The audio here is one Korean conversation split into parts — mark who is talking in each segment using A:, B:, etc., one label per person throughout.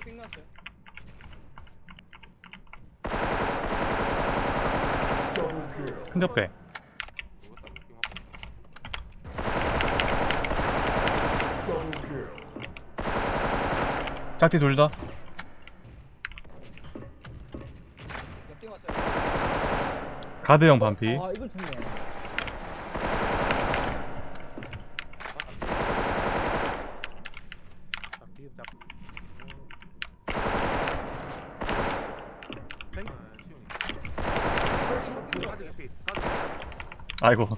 A: 삥 났어요.
B: 큰 옆에
A: 옆띵 왔어요.
B: 가드형 반피
C: 아 좋네
B: 아이고.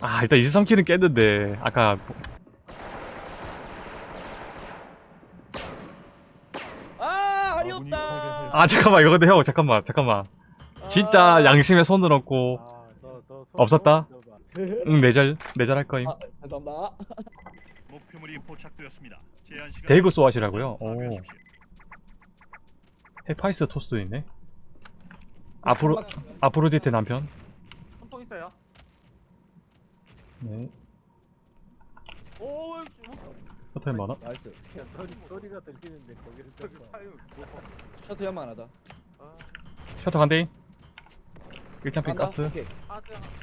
B: 아 일단 23킬은 깼는데 아까
C: 아 할이 없다
B: 아 잠깐만 이거 근데 형 잠깐만 잠깐만 진짜 양심에 손을 얹고 없었다? 응 내절 내절 할 거임
C: 아 죄송합니다
D: 목표물이 포착되었습니다. 제한 시간
B: 대구 쏘아시라고요? 오. 헤파이스 토스도 있네 아프로 아프로디테 남편
E: 한통 있어요.
B: 네
E: 오,
B: 포토엔 많아
C: 나이스
E: 소리 소리가 들리는데 거기를 좀
C: 셔터 연마 하나다
B: 셔터 간대 1창핀
C: 간다?
B: 가스
C: 오케이
E: 아,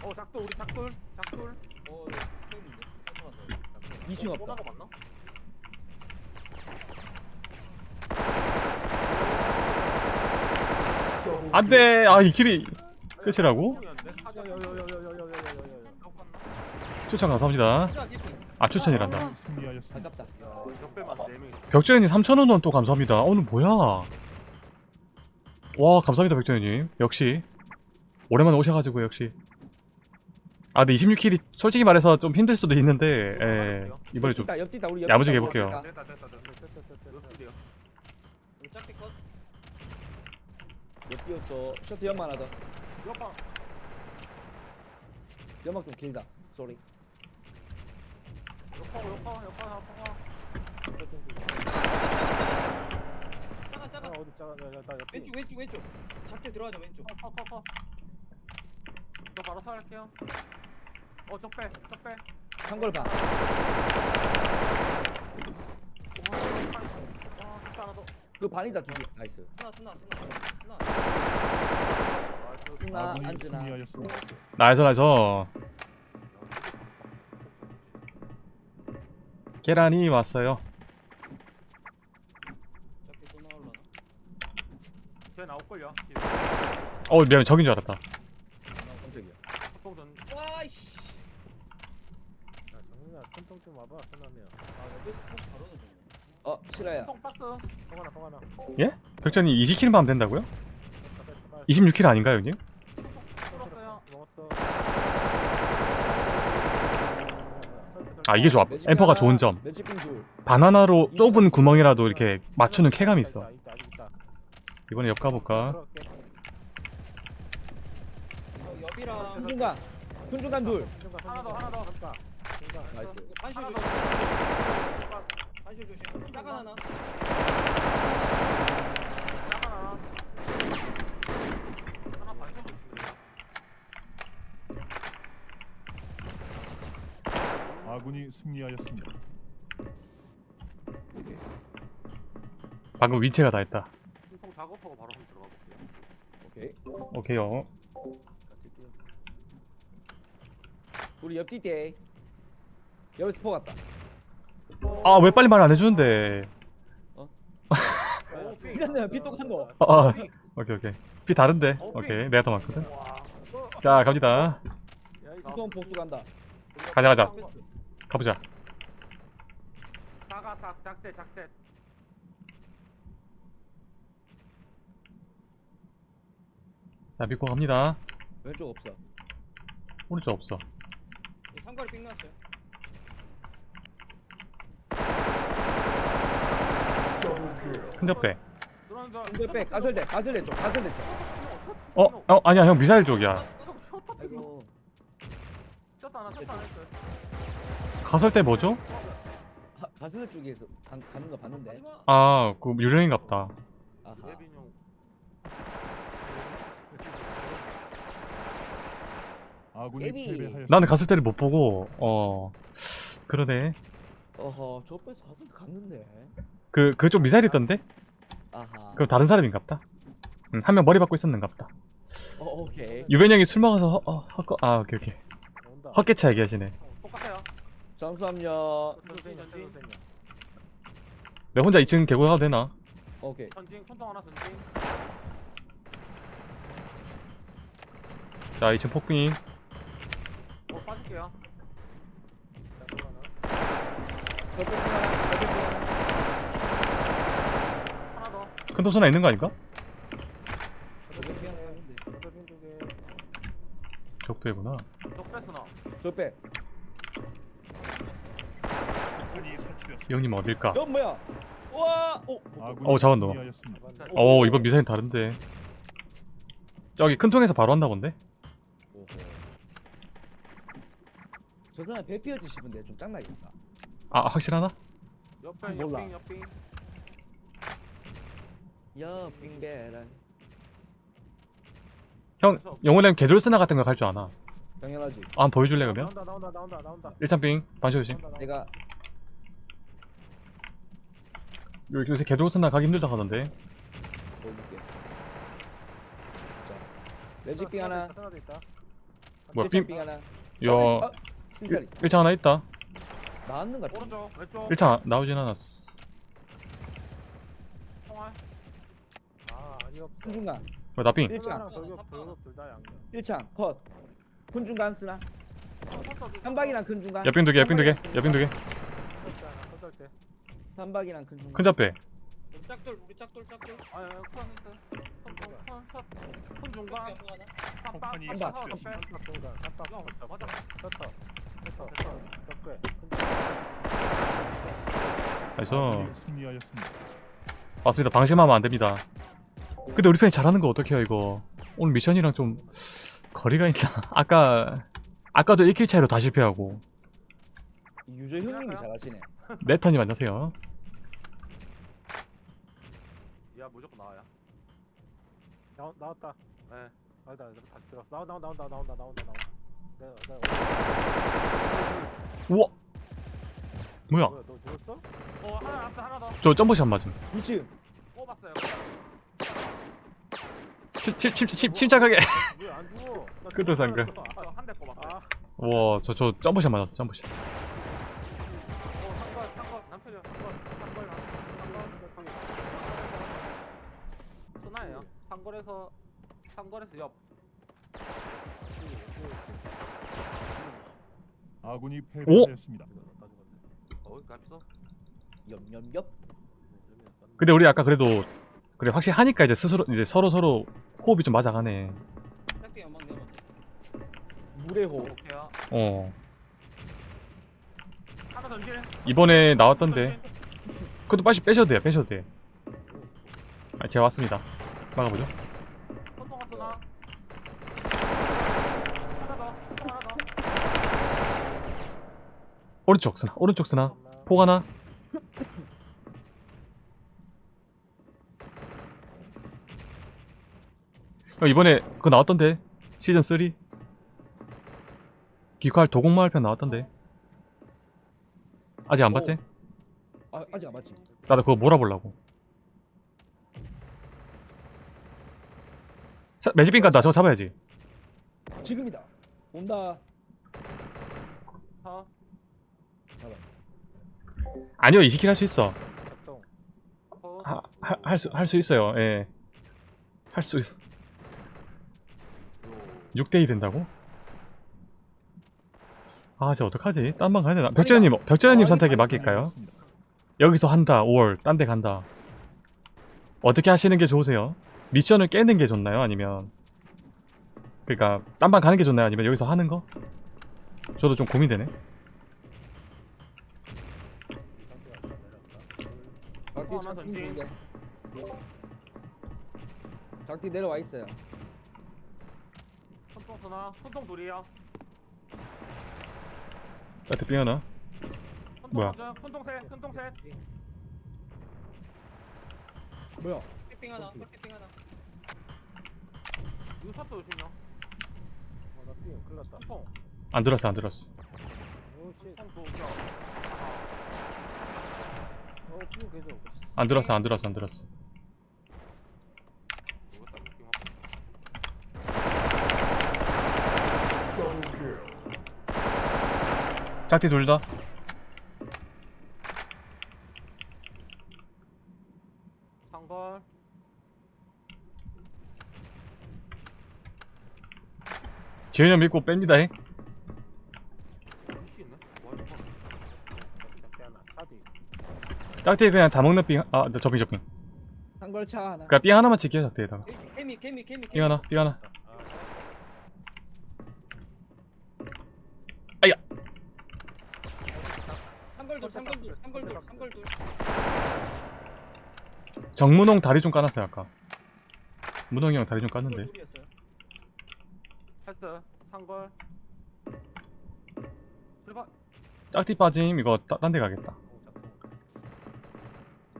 E: 어, 작돌 우리 작돌, 작돌.
A: 어, 네. 저 있는데. 잠깐만.
C: 2층 없다
E: 오나가 맞나?
B: 안돼 아이 킬이 끝이라고? 추천 감사합니다. 아 추천이란다
C: 아깝다
E: 적배만 4명.
B: 벽재현님 3,000원 또 감사합니다 오늘 뭐야 와 감사합니다 벽재현님 역시 오랜만에 오셔가지고 역시 아 근데 26킬이 솔직히 말해서 좀 힘들 수도 있는데 예, 이번에 좀 야무지게 해볼게요.
E: 됐다, 됐다, 됐다, 됐다, 됐다. 옆뒤요.
A: 우리 짝대 컷.
C: 옆뒤였어 셔터 연마 하나다
E: 옆방.
C: 연막 좀 길다 쏘리
E: 옆하고 옆하고 옆하고 옆하고.
A: 작아, 작아.
E: 어디 작아? 나, 나, 나 옆에.
A: 왼쪽, 왼쪽, 왼쪽. 작대 들어가죠, 왼쪽.
E: 커, 커, 커. 저 바로 살할게요. 어, 적배, 적배.
C: 한걸 봐
E: 와, 적배 하나 더.
C: 그 반이다 두 개 nice
A: 스나, 스나, 스나.
B: nice. nice nice 계란이 왔어요
A: 작대 또 나올라나?
E: 쟤 나올걸요?
B: 어 미안 적인 줄 알았다.
A: 와이씨.
E: 야, 정민아, 좀 와봐.
A: 아, 여기서 폭 바로. 어
C: 실화야.
E: 통하나, 통하나.
B: 예? 벽재현님 20킬만 하면 된다고요? 26킬 아닌가요 형님?
E: 먹었어.
B: 아 이게 좋아 엠퍼가 좋은 점
C: 매직
B: 바나나로 좁은 구멍이라도 이렇게 맞추는 쾌감이 있어
E: 있다, 있다, 있다.
B: 이번에 옆 가볼까?
E: 들어갈게.
A: 어, 옆이랑
C: 큰중간 둘
E: 하나 더, 하나 더.
A: nice
E: 하나. 더.
A: 조심. 하나.
E: 하나. 하나.
F: 아군이 승리하였습니다.
B: 방금 위치가 다 했다
E: 통 작업하고 바로 들어가 볼게요.
C: 오케이
B: 오케이요.
C: 우리 옆뒤 대 여기서 포 갔다
B: 아 왜 빨리 말 안 해주는데?
E: 오, 삥.
C: 이랬네 피똑 한노
B: 아, 아 오케이 오케이. 비 다른데? 오케이. 내가 더 많거든. 자 갑니다.
C: 수동 복수 간다.
B: 가자 가자. 가보자.
E: 사가삭 작세 작세.
B: 자 믿고 갑니다.
C: 왼쪽 없어.
B: 오른쪽 없어.
A: 이 삼거리 삥 났어요.
C: 근데 빼 가설대 가설대 쪽 가설대 쪽
B: 어? 어 아니야 형 미사일 쪽이야
C: 아이고
E: 쳤다 하나 쳤다 하나 했어요.
B: 가설 때 뭐죠?
C: 하- 가설대 쪽에서 간, 가는 거 봤는데
B: 아그
C: 아하.
F: 아군이
C: 예비.
F: 패배하였습니다.
B: 나는 갔을 때를 못 보고 어 그러네
C: 어허 저 뺏어 갔을 때 갔는데.
B: 그 그쪽 미사일 있던데
C: 아하.
B: 그럼 다른 사람인갑다 응, 한 명 머리 받고 있었는갑다
C: 어 오케이.
B: 유벤 형이 술 먹어서 허, 어, 헛거 아 오케이 오케이
E: 온다.
B: 헛개차 얘기하시네
E: 똑같아요.
C: 잠수함요.
E: 전진 전진.
B: 내가 혼자 2층 개고 가도 되나?
C: 오케이.
E: 전진 손동 하나 전진.
B: 자 2층 폭빙
E: 어 빠질게요.
C: 하나. 하나.
E: 하나 더.
B: 큰 도수나 있는 거 아닌가?
C: 하나 있는데.
B: 적배구나.
D: 이
B: 형님 어딜까?
C: 저 뭐야? 와. 오.
B: 어, 잡았노. 어 이번 미사일 다른데 저기 큰 통에서 바로 본데?
C: 오호. 저 사람 배 피어지 싶은데 좀 짱나겠다.
B: 아 확실하나?
E: 옆에
C: 몰라.
E: 옆빙 옆빙.
C: 빙배란.
B: 형 영혼의 개돌스나 같은 거 갈 줄 아나
C: 당연하지.
B: 아 보여줄래 그러면?
E: 나온다 나온다 나온다 나온다.
B: 1창 빙 반시 조심
C: 내가
B: 요- 요새 개돌스나 가기 힘들다 하던데
C: 보여줄게. 자. 매직빙 하나.
B: 뭐야
C: 빙빙빙 하나.
B: 요
C: 아, 필살이.
B: 1창 하나 있다
C: 나왔는 것 같아.
E: 오른쪽 왼쪽.
B: 1창 나오진 않았어
E: 총알. 아 아니 없어.
C: 훈중간.
B: 뭐 나빙
C: 1창.
E: 돌격 돌격 둘다 양념.
C: 1창. 컷. 훈중간 쓰나? 한박이랑 큰 중간.
B: 옆빙 두개 옆빙 두개 옆빙 두개
C: 한박이랑 큰 중간.
B: 큰 잡배
A: 우리 짝돌 우리 짝돌 짝돌.
E: 아니 큰 있어. 큰큰 중간.
D: 폭탄이.
E: 맞아.
B: 그래 서
F: 아군이 승리하였습니다.
B: 맞습니다 방심하면 안 됩니다 근데 우리 편이 잘하는 거 어떡해요 이거 오늘 미션이랑 좀 거리가 있나 아까 아까도 1킬 차이로 다 실패하고
C: 유저 형님이 잘하시네.
B: 네 턴이 만나세요
E: 야 무조건 나와야.
G: 나, 나왔다.
E: 네.
G: 아니다, 다시 들어왔어. 나온다, 나온다, 나온다, 나온다, 나온다. 내가, 내가,
B: 우와 뭐야
G: 뭐야, 너 죽었어?
E: 어 하나 남았어 하나 더.
B: 저 점프샷 맞음
C: 미친.
E: 뽑았어요.
B: 침, 침, 침, 침, 침착하게
G: 왜안 죽어? 아,
E: 한대.
G: 아,
B: 우와 저 저 점프샷 맞았어 점프샷
E: 어. 상권에서 상권에서 옆.
F: 아군이 패배하였습니다.
E: 어.
B: 근데 우리 아까 그래도 그래 확실히 하니까 이제 스스로 이제 서로 서로 호흡이 좀 맞아가네.
C: 물의 호.
E: 오케이요.
B: 어
E: 하나 던질.
B: 이번에 나왔던데 그것도 빨리 빼셔도 돼요 빼셔도 돼 아, 제가 왔습니다 막아보죠
E: 손동아 쓰나? 하나 더. 손동 하나 더.
B: 오른쪽 쓰나? 오른쪽 쓰나? 폭 하나? 어, 이번에 그거 나왔던데? 시즌 3 기칼 도곡마을 편 나왔던데? 아직 안 봤지?
C: 아 아직 안 봤지.
B: 나도 그거 몰아보려고. 자, 매직빈 간다. 저거 잡아야지.
C: 지금이다. 온다.
E: 더.
B: 아니요 20킬 할 수 있어
G: 작동.
E: 더.
B: 할수 할 수 있어요 예 할수 6대2 된다고? 아 이제 어떡하지? 딴 방 가야 되나? 벽재현님 벽재현님
C: 아,
B: 선택에 맡길까요? 여기서 한다 5월 딴 데 간다 어떻게 하시는 게 좋으세요? 미션을 깨는 게 좋나요? 아니면 그니까 딴 방 가는 게 좋나요? 아니면 여기서 하는 거? 저도 좀 고민되네
E: 하나 던진.
C: 좋은데. 작디 내려와 있어요.
E: 손동 쓰나? 손동 둘이요.
B: 나한테 삥 하나
E: 손동
B: 뭐야?
E: 먼저. 손동 셋. 손동 셋.
C: 뭐야?
A: 짝대빙 하나. 짝대빙 하나.
E: 샷도 조심요.
G: 나 삐, 큰일 났다.
E: 통.
B: 안 들었어 안 들었어
G: 오, 씨.
E: 통 도우죠.
G: 어, 삐 계속.
B: 안 들었어 안 들었어 안 들었어. 짝티 둘다
E: 상걸.
B: 지현이 형 믿고 뺍니다 잉
E: 혹시 있네? 뭐 이거?
G: 작게 하나. 차디.
B: 짝티 그냥 다 먹는 삥 아 저빙 저빙
C: 한걸차 하나.
B: 그니까 삥 하나만 찍게 짝티에다가
A: 개미 개미 개미
B: 삥 하나 삥 하나
G: 아,
A: 삼걸돌 삼걸돌 삼걸돌 삼걸돌
B: 정문홍 다리 좀 까놨어요 아까 문홍이 형 다리 좀 깠는데.
E: 패스. 상걸. 출발.
B: 짝티 빠짐 이거 딴 데 가겠다.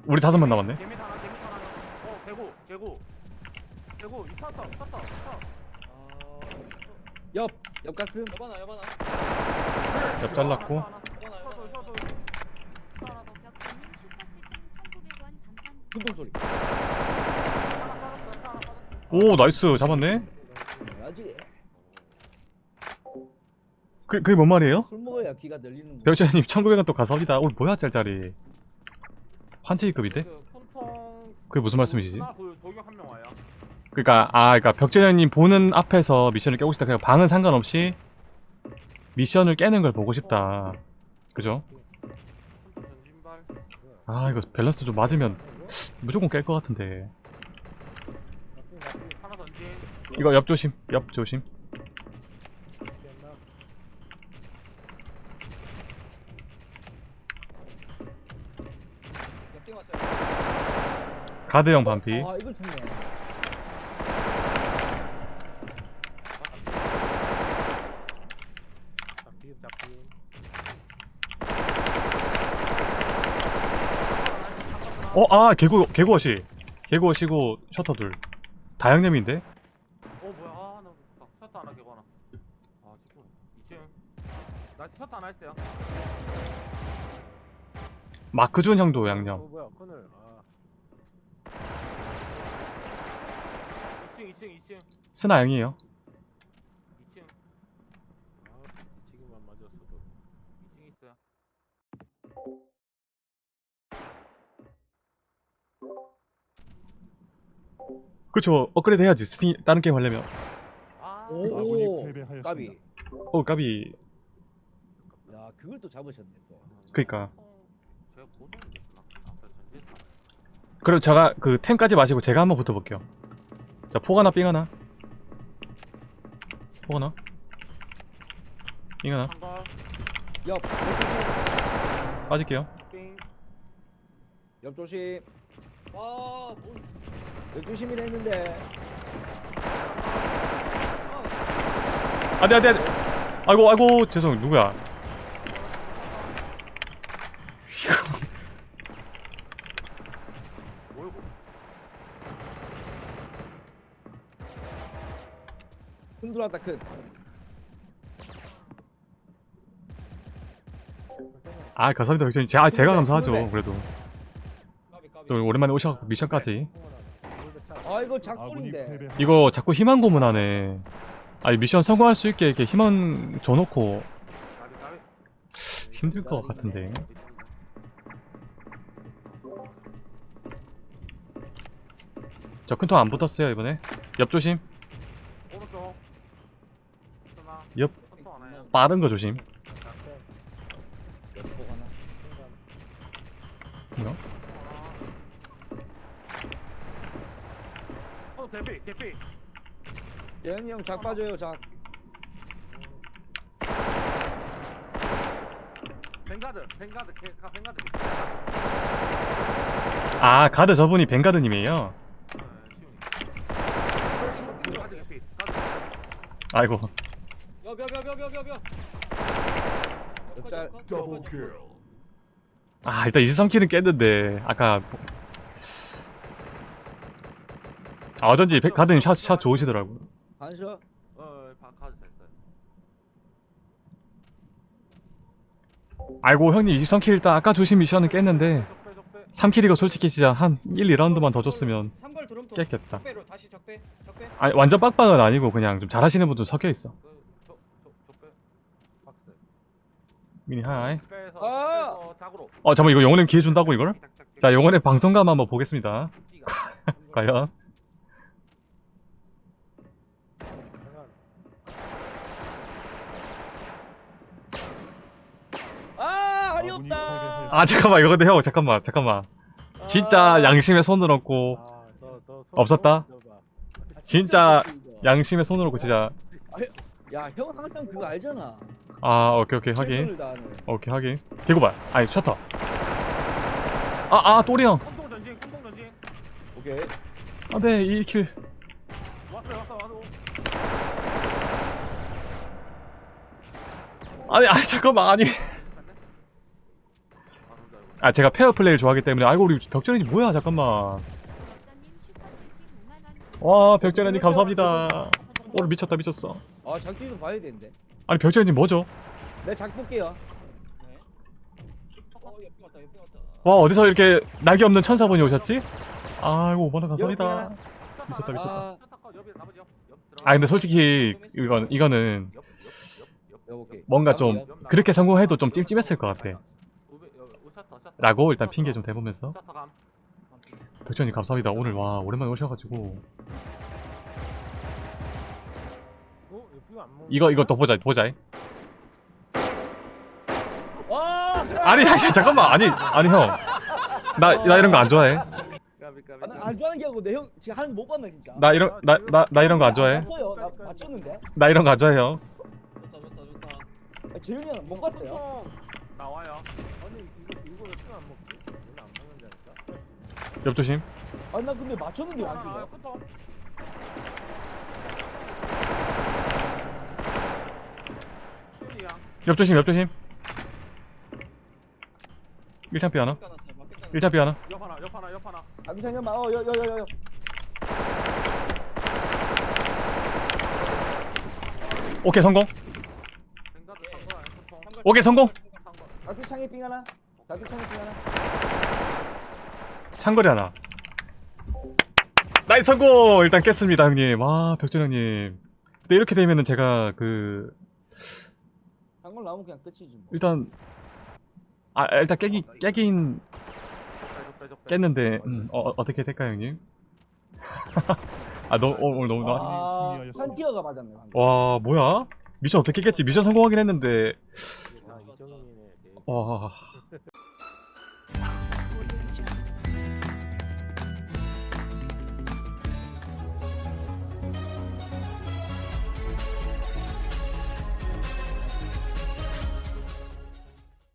B: 우리 다섯 번 남았네
E: 개미 하나, 개미 하나. 어, 개구, 개구. 개구, 있었다, 있었다, 있었다.
A: 아
C: 옆, 옆 가슴.
B: 옆 잘랐고
A: 여바나
E: 서도,
A: 여바나
E: 서도. 하나 더.
H: 벽돌님 슈퍼치킨 1,900원 감사합니다.
C: 금동 소리.
E: 하나 빠졌어, 하나 빠졌어.
B: 오 nice 잡았네? 그, 그게 뭔 말이에요?
C: 술 먹어야 귀가 들리는 거.
B: 병자님 1900원 또 가사옵니다 오늘 뭐야 짤짤이 환치기급인데?
E: 그.
B: 그게 무슨 말씀이시지?
E: 그.
B: 그니까 아 그니까 벽재현님 보는 앞에서 미션을 깨고 싶다 그냥 방은 상관없이 미션을 깨는 걸 보고 싶다 그죠? 아 이거 밸런스 좀 맞으면 무조건 깰 것 같은데. 이거 옆 조심 옆 조심
G: 됐나?
A: 옆ting 왔어요.
B: 가드형 반피
C: 아, 이거 좋네.
B: 어? 아 개구 개구어시 개구어시고 셔터 둘 다양념인데?
E: 어 뭐야? 아, 나나 셔터 하나 개고 하나. 아 집중. 2층. 나이스 셔터 하나 했어요.
B: 마크준 형도
G: 어,
B: 양념
G: 뭐야, 그늘. 아,
E: 2층, 2층, 2층,
B: 스나 양이에요
E: 2층,
G: 아, 뒤치기만 맞았어도.
E: 2층 있어요.
B: 그쵸 업그레이드 해야지 스팅 다른 게임 하려면
E: 아,
C: 오,
F: 아군이
C: 오. 까비.
B: 어 까비
C: 야, 그걸 또 잡으셨네 또.
B: 그니까
E: 전진사.
B: 그럼 제가 그 템까지 마시고 제가 한번 붙어볼게요 자 포가나 삥 하나 포가나 삥 하나
E: 한걸
C: 옆, 옆.
B: 빠질게요
E: 삥.
C: 옆 조심.
A: 와 뭐,
C: 옆 조심이라 했는데.
B: 안돼 안돼 안돼 아이고 아이고 죄송 누구야
E: 뭐이고?
C: 큰 들어 왔다 큰.
B: 아 감사합니다 벽재님. 제가, 제가 감사하죠 그래도. 또 오랜만에 오셔갖고 미션까지.
C: 아, 이거 작골인데.
B: 이거 자꾸 희망 고문하네 아니 미션 성공할 수 있게 이렇게 희망 줘놓고. 힘들 것 같은데. 저 큰통 안 붙었어요 이번에? 옆 조심
E: 오른쪽. 스나.
B: 옆. 빠른 거 조심. 뭐야?
E: 어 대피 대피.
C: 재현이 형 작 빠져요, 작.
E: 뱅가드 뱅가드 개- 가 뱅가드.
B: 아 가드 저분이 벵가드님이에요
E: 네. 가드.
B: 아이고. 아 일단 23킬은 깼는데 아까 아 어쩐지 가드님 샷, 샷 좋으시더라고.
C: 반샷?
E: 어 가드 잘 써요.
B: 아이고 형님 23킬 일단 아까 주신 미션은 깼는데 3킬이고 솔직히 진짜 한 1, 2라운드만 더 줬으면 깼겠다. 아니 완전 빡빡은 아니고 그냥 좀 잘하시는 분 좀 섞여있어. 미니 하이
C: 아!
B: 어 잠깐만 이거 영혼의 기회 준다고 이걸? 자 영혼의 방송감 한번 보겠습니다 과연
G: 잠깐.
C: 아 할이 없다.
B: 아 잠깐만 이거 근데 형 잠깐만 잠깐만 진짜 양심의 손을 얹고
G: 아,
B: 없었다? 진짜. 양심의 손을 얹고 진짜
C: 야 형 항상 그거 알잖아.
B: 아 오케이 오케이
C: 최선을 다하는.
B: 오케이 확인. 개구발 아니 셔터. 아 아 또리 형.
E: 컴동 전진 컴동 전진.
C: 오케이.
B: 안돼 1킬.
E: 왔어 왔어 왔어
B: 아니 아니 잠깐만 아니. 아 제가 페어 플레이를 좋아하기 때문에 아이고 우리 벽전이 뭐야 잠깐만.
H: 박사님 슈퍼채팅 5만 원.
B: 와 벽전이님 감사합니다. 오늘 미쳤다 미쳤어
C: 아 작기 좀 봐야 되는데
B: 아니 벽전이님 뭐죠?
C: 작 볼게요
A: 네.
B: 어와 어디서 이렇게 낙이 없는 천사분이 오셨지? 아이고 5만원 감사합니다 미쳤다 미쳤다 아아 근데 솔직히 이건 이거는 뭔가 좀 그렇게 성공해도 좀 찜찜했을 것 같아 라고 일단 핑계 좀 대보면서 벽전님 감사합니다 오늘 와 오랜만에 오셔가지고
G: 이거 먹는
B: 이거 이거 더 보자 보자
C: 와!
B: 아니 아니 잠깐만. 아니 아니 형. 나나 이런 거 안 좋아해.
C: 아, 나 안 좋아하는 게 아니고 내형 지금 하는 거못 봤나 진짜?
B: 나 이런 나 나 나 이런 거 안 좋아해.
C: 봤어요. 나 맞췄는데?
B: 나 이런 거 안 좋아해 형.
A: 좋다 좋다 좋다.
C: 아, 재윤이 형못 봤어요.
E: 나와요.
G: 아니 이거 이거 왜 삐안 먹지? 원래 안 먹는다니까?
B: 옆 조심.
C: 아니 나 근데 맞췄는데 안
E: 아,
C: 찍어
E: 컴동 슈리야
B: 옆조심 옆조심. 1창 피 하나?
A: 깎아놨어요 막 깎아놨어요
B: 1창 피 하나?
E: 옆 하나 옆 하나 옆 하나.
C: 자기 잠깐만 어여여여여.
B: 오케이 성공. 오케이 성공.
E: 산 거.
C: 자기 창에 삥 하나. 자기 창에 삥 하나.
B: 상거리 하나. 나이스 성공! 일단 깼습니다 형님. 와 벽전 형님. 근데 이렇게 되면은 제가 그
C: 한걸 나오면 그냥 끝이지 뭐
B: 일단 아 일단 깨기 깨긴
E: 적배, 적배.
B: 깼는데 음, 어, 어, 어떻게 될까요 형님? 아너 오늘 너무 나...
C: 아,
F: 승리하였습니다.
C: 한 티어가 맞았네 방금.
B: 와 뭐야 미션 어떻게 깼지 미션 성공하긴 했는데 아와